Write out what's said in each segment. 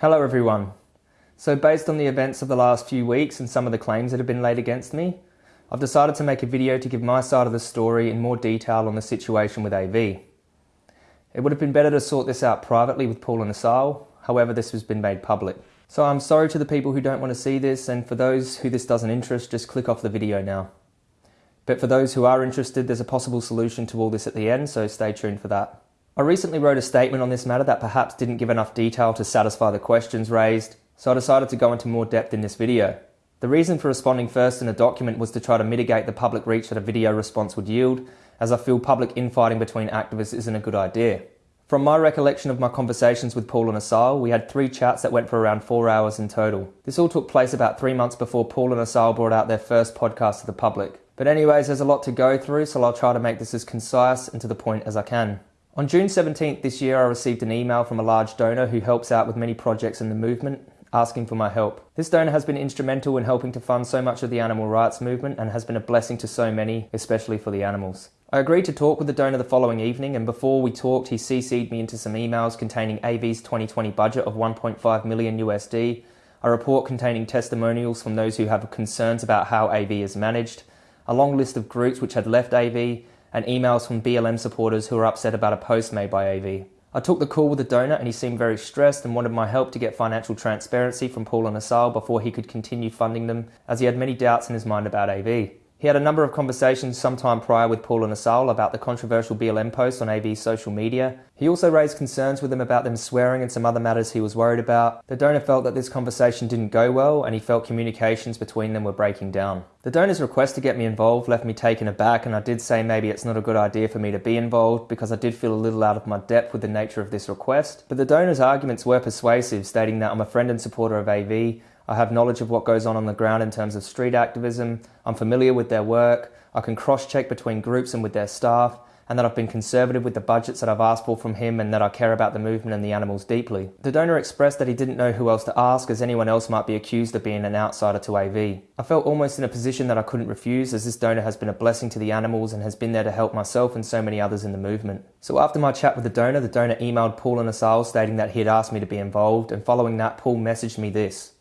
Hello everyone. So based on the events of the last few weeks and some of the claims that have been laid against me, I've decided to make a video to give my side of the story in more detail on the situation with AV. It would have been better to sort this out privately with Paul and Asal, however this has been made public. So I'm sorry to the people who don't want to see this and for those who this doesn't interest, just click off the video now. But for those who are interested, there's a possible solution to all this at the end, so stay tuned for that. I recently wrote a statement on this matter that perhaps didn't give enough detail to satisfy the questions raised, so I decided to go into more depth in this video. The reason for responding first in a document was to try to mitigate the public reach that a video response would yield, as I feel public infighting between activists isn't a good idea. From my recollection of my conversations with Paul and Asal, we had three chats that went for around four hours in total. This all took place about three months before Paul and Asal brought out their first podcast to the public. But anyways, there's a lot to go through, so I'll try to make this as concise and to the point as I can. On June 17th this year, I received an email from a large donor who helps out with many projects in the movement, asking for my help. This donor has been instrumental in helping to fund so much of the animal rights movement and has been a blessing to so many, especially for the animals. I agreed to talk with the donor the following evening, and before we talked, he CC'd me into some emails containing AV's 2020 budget of 1.5 million USD, a report containing testimonials from those who have concerns about how AV is managed, a long list of groups which had left AV, and emails from BLM supporters who were upset about a post made by AV. I took the call with the donor and he seemed very stressed and wanted my help to get financial transparency from Paul and Asal before he could continue funding them as he had many doubts in his mind about AV. He had a number of conversations sometime prior with Paul and Asal about the controversial BLM post on AV's social media. He also raised concerns with them about them swearing and some other matters he was worried about. The donor felt that this conversation didn't go well and he felt communications between them were breaking down. The donor's request to get me involved left me taken aback and I did say maybe it's not a good idea for me to be involved because I did feel a little out of my depth with the nature of this request. But the donor's arguments were persuasive, stating that I'm a friend and supporter of AV, I have knowledge of what goes on on the ground in terms of street activism. I'm familiar with their work. I can cross check between groups and with their staff, and that I've been conservative with the budgets that I've asked for from him and that I care about the movement and the animals deeply. The donor expressed that he didn't know who else to ask as anyone else might be accused of being an outsider to AV. I felt almost in a position that I couldn't refuse as this donor has been a blessing to the animals and has been there to help myself and so many others in the movement. So after my chat with the donor, the donor emailed Paul and Asal stating that he had asked me to be involved and following that Paul messaged me this.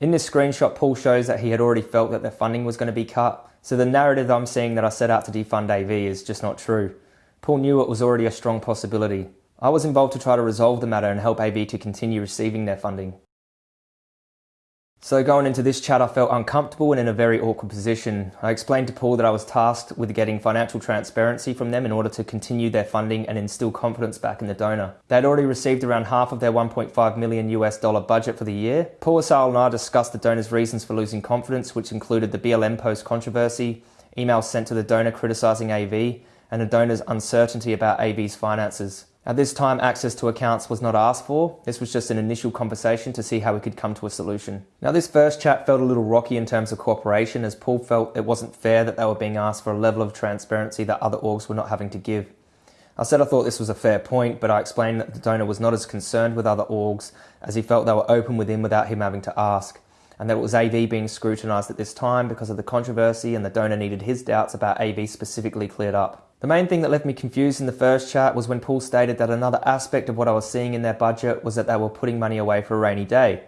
In this screenshot, Paul shows that he had already felt that their funding was going to be cut, so the narrative I'm seeing that I set out to defund AV is just not true. Paul knew it was already a strong possibility. I was involved to try to resolve the matter and help AV to continue receiving their funding. So going into this chat, I felt uncomfortable and in a very awkward position. I explained to Paul that I was tasked with getting financial transparency from them in order to continue their funding and instill confidence back in the donor. They had already received around half of their 1.5 million US dollar budget for the year. Paul Asal and I discussed the donor's reasons for losing confidence, which included the BLM post controversy, emails sent to the donor criticizing AV, and the donor's uncertainty about AV's finances. At this time, access to accounts was not asked for. This was just an initial conversation to see how we could come to a solution. Now, this first chat felt a little rocky in terms of cooperation as Paul felt it wasn't fair that they were being asked for a level of transparency that other orgs were not having to give. I said I thought this was a fair point, but I explained that the donor was not as concerned with other orgs as he felt they were open with him without him having to ask, and that it was AV being scrutinised at this time because of the controversy and the donor needed his doubts about AV specifically cleared up. The main thing that left me confused in the first chart was when Paul stated that another aspect of what I was seeing in their budget was that they were putting money away for a rainy day.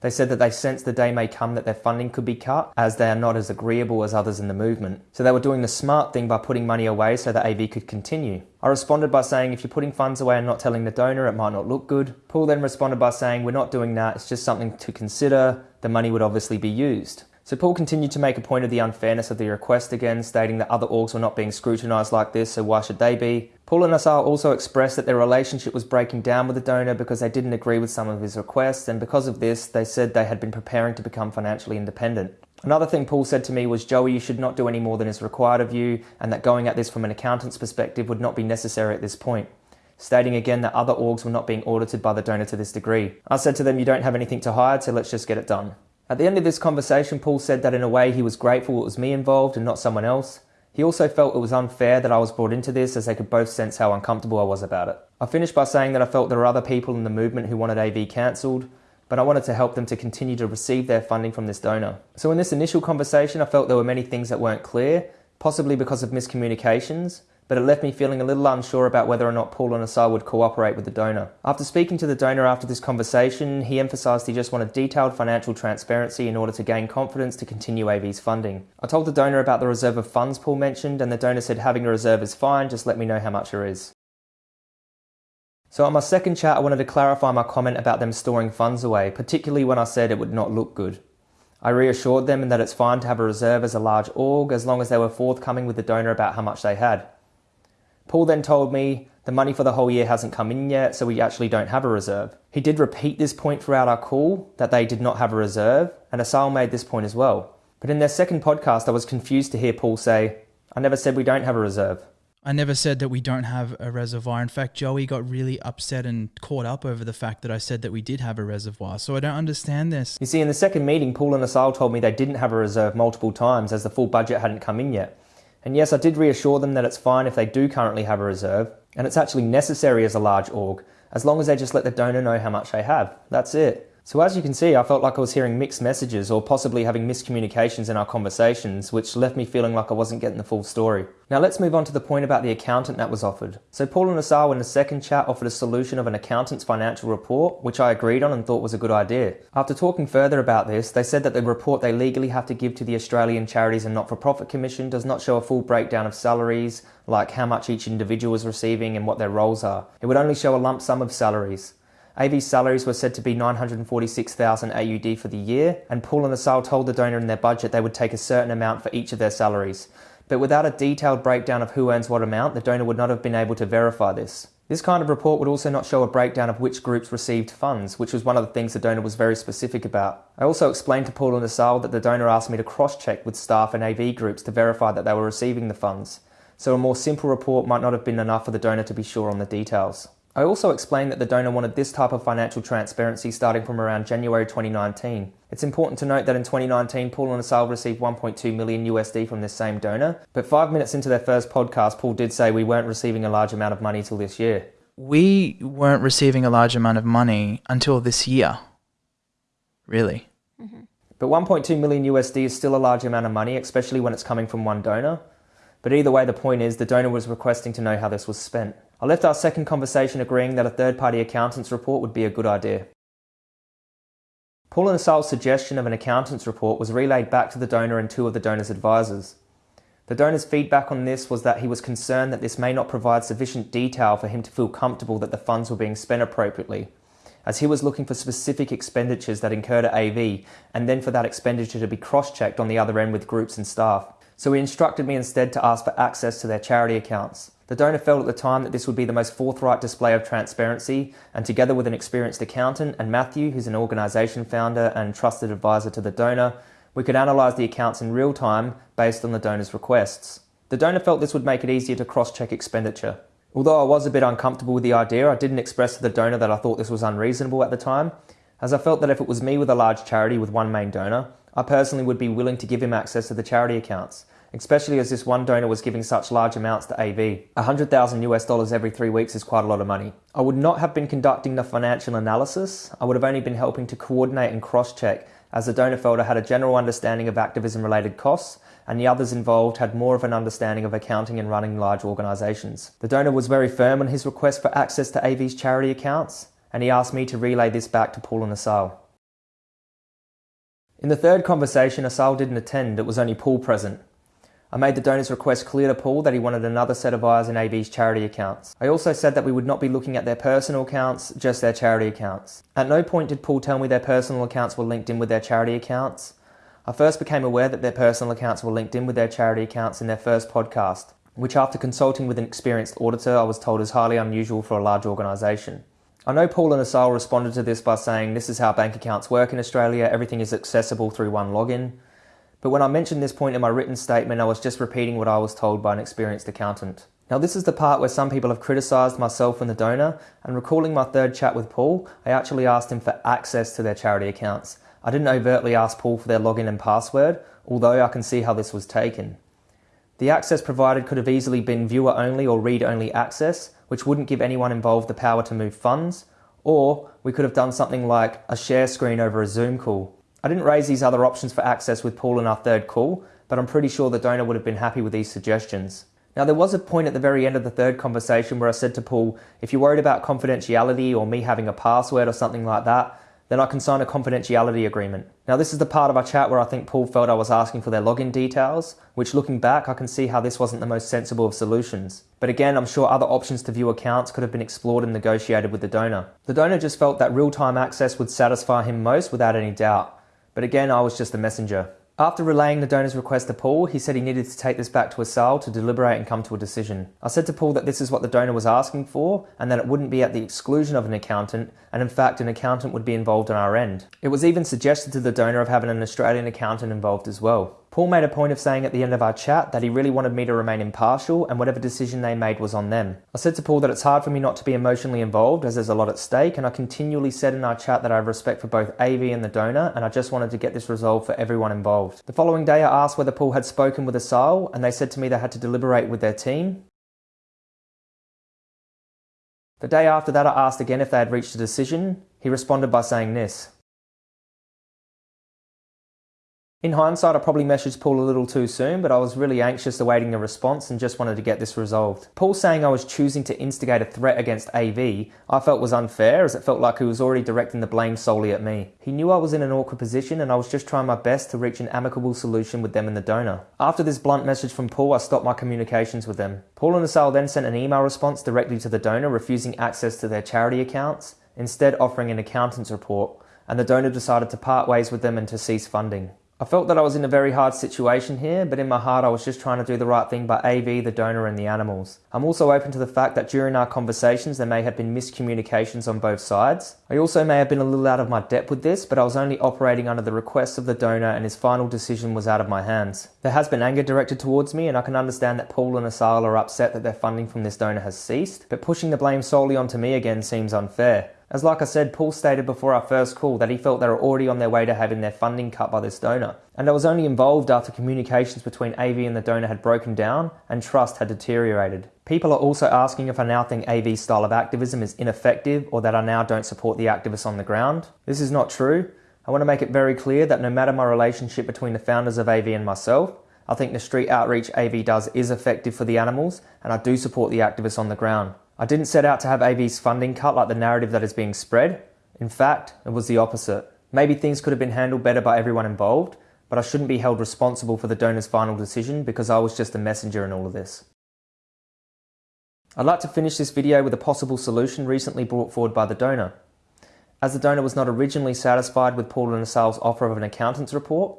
They said that they sensed the day may come that their funding could be cut, as they are not as agreeable as others in the movement. So they were doing the smart thing by putting money away so that AV could continue. I responded by saying if you're putting funds away and not telling the donor, it might not look good. Paul then responded by saying we're not doing that, it's just something to consider. The money would obviously be used. So Paul continued to make a point of the unfairness of the request again, stating that other orgs were not being scrutinised like this, so why should they be? Paul and Asal also expressed that their relationship was breaking down with the donor because they didn't agree with some of his requests, and because of this, they said they had been preparing to become financially independent. Another thing Paul said to me was, Joey, you should not do any more than is required of you, and that going at this from an accountant's perspective would not be necessary at this point stating again that other orgs were not being audited by the donor to this degree. I said to them, you don't have anything to hide, so let's just get it done. At the end of this conversation, Paul said that in a way he was grateful it was me involved and not someone else. He also felt it was unfair that I was brought into this as they could both sense how uncomfortable I was about it. I finished by saying that I felt there are other people in the movement who wanted AV cancelled, but I wanted to help them to continue to receive their funding from this donor. So in this initial conversation, I felt there were many things that weren't clear, possibly because of miscommunications, but it left me feeling a little unsure about whether or not Paul and Asal would cooperate with the donor. After speaking to the donor after this conversation, he emphasised he just wanted detailed financial transparency in order to gain confidence to continue AV's funding. I told the donor about the reserve of funds Paul mentioned, and the donor said having a reserve is fine, just let me know how much there is. So on my second chat, I wanted to clarify my comment about them storing funds away, particularly when I said it would not look good. I reassured them that it's fine to have a reserve as a large org as long as they were forthcoming with the donor about how much they had. Paul then told me the money for the whole year hasn't come in yet, so we actually don't have a reserve. He did repeat this point throughout our call that they did not have a reserve, and Asal made this point as well. But in their second podcast, I was confused to hear Paul say, I never said we don't have a reserve. I never said that we don't have a reservoir. In fact, Joey got really upset and caught up over the fact that I said that we did have a reservoir. So I don't understand this. You see, in the second meeting, Paul and Asal told me they didn't have a reserve multiple times as the full budget hadn't come in yet. And yes, I did reassure them that it's fine if they do currently have a reserve, and it's actually necessary as a large org, as long as they just let the donor know how much they have. That's it. So as you can see, I felt like I was hearing mixed messages or possibly having miscommunications in our conversations, which left me feeling like I wasn't getting the full story. Now let's move on to the point about the accountant that was offered. So Paul and Asal in the second chat offered a solution of an accountant's financial report, which I agreed on and thought was a good idea. After talking further about this, they said that the report they legally have to give to the Australian Charities and Not-for-Profit Commission does not show a full breakdown of salaries, like how much each individual is receiving and what their roles are. It would only show a lump sum of salaries. AV's salaries were said to be 946,000 AUD for the year, and Paul and Asal told the donor in their budget they would take a certain amount for each of their salaries. But without a detailed breakdown of who earns what amount, the donor would not have been able to verify this. This kind of report would also not show a breakdown of which groups received funds, which was one of the things the donor was very specific about. I also explained to Paul and Asal that the donor asked me to cross-check with staff and AV groups to verify that they were receiving the funds, so a more simple report might not have been enough for the donor to be sure on the details. I also explained that the donor wanted this type of financial transparency starting from around January 2019. It's important to note that in 2019, Paul and Asal received 1.2 million USD from this same donor, but five minutes into their first podcast, Paul did say we weren't receiving a large amount of money till this year. We weren't receiving a large amount of money until this year. Really? Mm-hmm. But 1.2 million USD is still a large amount of money, especially when it's coming from one donor. But either way, the point is the donor was requesting to know how this was spent. I left our second conversation agreeing that a third party accountant's report would be a good idea. Paul and Asal's suggestion of an accountant's report was relayed back to the donor and two of the donor's advisors. The donor's feedback on this was that he was concerned that this may not provide sufficient detail for him to feel comfortable that the funds were being spent appropriately, as he was looking for specific expenditures that incurred at AV and then for that expenditure to be cross checked on the other end with groups and staff. So he instructed me instead to ask for access to their charity accounts. The donor felt at the time that this would be the most forthright display of transparency, and together with an experienced accountant and Matthew, who's an organisation founder and trusted advisor to the donor, we could analyse the accounts in real time based on the donor's requests. The donor felt this would make it easier to cross check expenditure. Although I was a bit uncomfortable with the idea, I didn't express to the donor that I thought this was unreasonable at the time, as I felt that if it was me with a large charity with one main donor, I personally would be willing to give him access to the charity accounts, especially as this one donor was giving such large amounts to AV. 100,000 US dollars every three weeks is quite a lot of money. I would not have been conducting the financial analysis, I would have only been helping to coordinate and cross check, as the donor felt I had a general understanding of activism related costs, and the others involved had more of an understanding of accounting and running large organisations. The donor was very firm on his request for access to AV's charity accounts, and he asked me to relay this back to Paul and Asal. In the third conversation, Asal didn't attend, it was only Paul present. I made the donor's request clear to Paul that he wanted another set of eyes in AV's charity accounts. I also said that we would not be looking at their personal accounts, just their charity accounts. At no point did Paul tell me their personal accounts were linked in with their charity accounts. I first became aware that their personal accounts were linked in with their charity accounts in their first podcast, which after consulting with an experienced auditor I was told is highly unusual for a large organisation. I know Paul and Asal responded to this by saying this is how bank accounts work in Australia, everything is accessible through one login. But when I mentioned this point in my written statement, I was just repeating what I was told by an experienced accountant. Now, this is the part where some people have criticised myself and the donor, and recalling my third chat with Paul, I actually asked him for access to their charity accounts. I didn't overtly ask Paul for their login and password, although I can see how this was taken. The access provided could have easily been viewer only or read only access, which wouldn't give anyone involved the power to move funds, or we could have done something like a share screen over a Zoom call. I didn't raise these other options for access with Paul in our third call, but I'm pretty sure the donor would have been happy with these suggestions. Now, there was a point at the very end of the third conversation where I said to Paul, if you're worried about confidentiality or me having a password or something like that, then I can sign a confidentiality agreement. Now, this is the part of our chat where I think Paul felt I was asking for their login details, which looking back, I can see how this wasn't the most sensible of solutions. But again, I'm sure other options to view accounts could have been explored and negotiated with the donor. The donor just felt that real time access would satisfy him most without any doubt. But again, I was just a messenger. After relaying the donor's request to Paul, he said he needed to take this back to Asal to deliberate and come to a decision. I said to Paul that this is what the donor was asking for and that it wouldn't be at the exclusion of an accountant, and in fact, an accountant would be involved on our end. It was even suggested to the donor of having an Australian accountant involved as well. Paul made a point of saying at the end of our chat that he really wanted me to remain impartial and whatever decision they made was on them. I said to Paul that it's hard for me not to be emotionally involved as there's a lot at stake and I continually said in our chat that I have respect for both AV and the donor and I just wanted to get this resolved for everyone involved. The following day I asked whether Paul had spoken with Asal and they said to me they had to deliberate with their team. The day after that I asked again if they had reached a decision. He responded by saying this. In hindsight, I probably messaged Paul a little too soon, but I was really anxious awaiting a response and just wanted to get this resolved. Paul saying I was choosing to instigate a threat against AV, I felt was unfair as it felt like he was already directing the blame solely at me. He knew I was in an awkward position and I was just trying my best to reach an amicable solution with them and the donor. After this blunt message from Paul, I stopped my communications with them. Paul and Asal then sent an email response directly to the donor refusing access to their charity accounts, instead offering an accountant's report, and the donor decided to part ways with them and to cease funding. I felt that I was in a very hard situation here, but in my heart I was just trying to do the right thing by AV, the donor and the animals. I'm also open to the fact that during our conversations there may have been miscommunications on both sides. I also may have been a little out of my depth with this, but I was only operating under the request of the donor and his final decision was out of my hands. There has been anger directed towards me and I can understand that Paul and Asal are upset that their funding from this donor has ceased, but pushing the blame solely onto me again seems unfair. As like I said, Paul stated before our first call that he felt they were already on their way to having their funding cut by this donor, and I was only involved after communications between AV and the donor had broken down and trust had deteriorated. People are also asking if I now think AV's style of activism is ineffective or that I now don't support the activists on the ground. This is not true. I want to make it very clear that no matter my relationship between the founders of AV and myself, I think the street outreach AV does is effective for the animals, and I do support the activists on the ground. I didn't set out to have AV's funding cut like the narrative that is being spread. In fact, it was the opposite. Maybe things could have been handled better by everyone involved, but I shouldn't be held responsible for the donor's final decision because I was just a messenger in all of this. I'd like to finish this video with a possible solution recently brought forward by the donor. As the donor was not originally satisfied with Paul and Asal's offer of an accountant's report,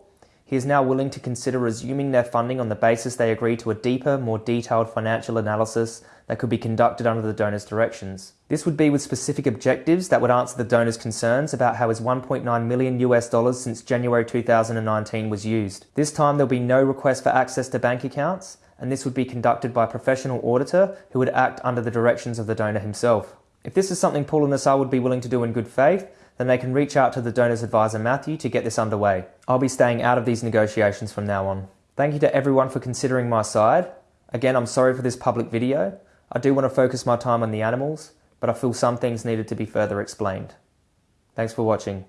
he is now willing to consider resuming their funding on the basis they agree to a deeper, more detailed financial analysis that could be conducted under the donor's directions. This would be with specific objectives that would answer the donor's concerns about how his 1.9 million US dollars since January 2019 was used. This time there'll be no request for access to bank accounts, and this would be conducted by a professional auditor who would act under the directions of the donor himself. If this is something Paul and Asal would be willing to do in good faith, then they can reach out to the donor's advisor Matthew to get this underway. I'll be staying out of these negotiations from now on. Thank you to everyone for considering my side. Again, I'm sorry for this public video. I do want to focus my time on the animals, but I feel some things needed to be further explained. Thanks for watching.